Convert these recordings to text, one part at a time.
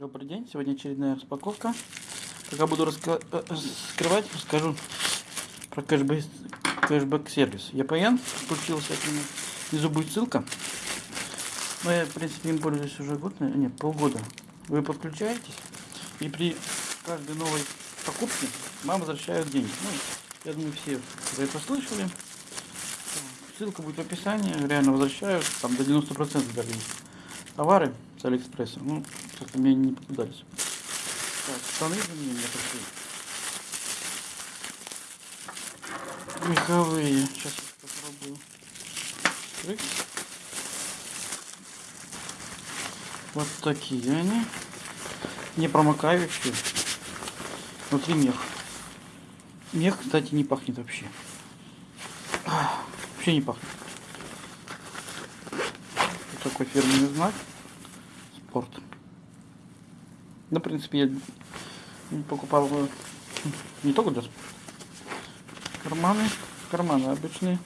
Добрый день, сегодня очередная распаковка. Пока буду раска- э, раскрывать, расскажу про кэшбэк, кэшбэк сервис. EPN подключился к нему. Внизу будет ссылка. Но я, в принципе, им пользуюсь уже год, нет, полгода. Вы подключаетесь, и при каждой новой покупке вам возвращают деньги. Ну, я думаю, все про это слышали. Ссылка будет в описании, реально возвращают, там до 90% даже товары с Алиэкспресса. Ну, как-то мне не попадались. Так, штаны за мне пришли. Меховые. Сейчас я попробую. Открыть. Вот такие они. Не промокающие. Внутри мех. Мех, кстати, не пахнет вообще. Вообще не пахнет. Вот такой фирменный знак. Спорт. Ну, в принципе, я покупал его не только для. Карманы. Карманы обычные.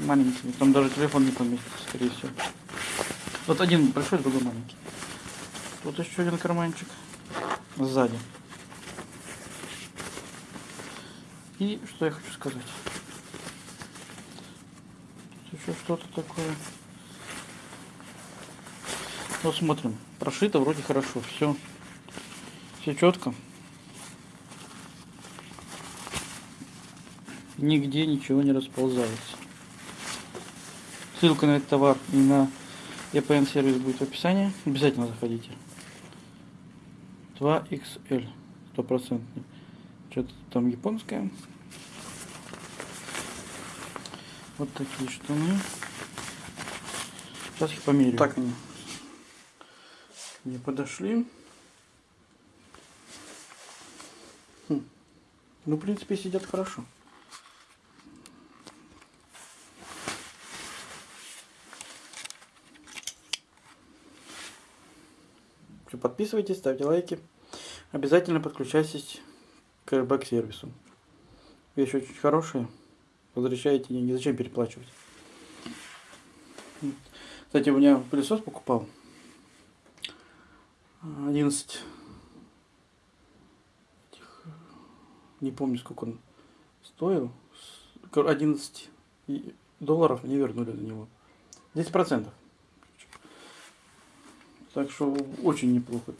Маленькие. Там даже телефон не поместится, скорее всего. Вот один большой, другой маленький. Тут еще один карманчик. Сзади. И что я хочу сказать. Тут еще что-то такое. Вот смотрим. Прошито вроде хорошо. Все. Все четко. Нигде ничего не расползается. Ссылка на этот товар и на EPN сервис будет в описании. Обязательно заходите. 2XL. Стопроцентный. Что-то там японское. Вот такие штаны. Сейчас их померяю. Так они не подошли. Хм. Ну, в принципе, сидят хорошо. Подписывайтесь, ставьте лайки. Обязательно подключайтесь к airbag сервису. Вещи очень хорошие. Возвращаете деньги. Зачем переплачивать? Кстати, у меня пылесос покупал. 11 этих, не помню сколько он стоил. 11 и- долларов не вернули за него. 10 процентов. Так что очень неплохо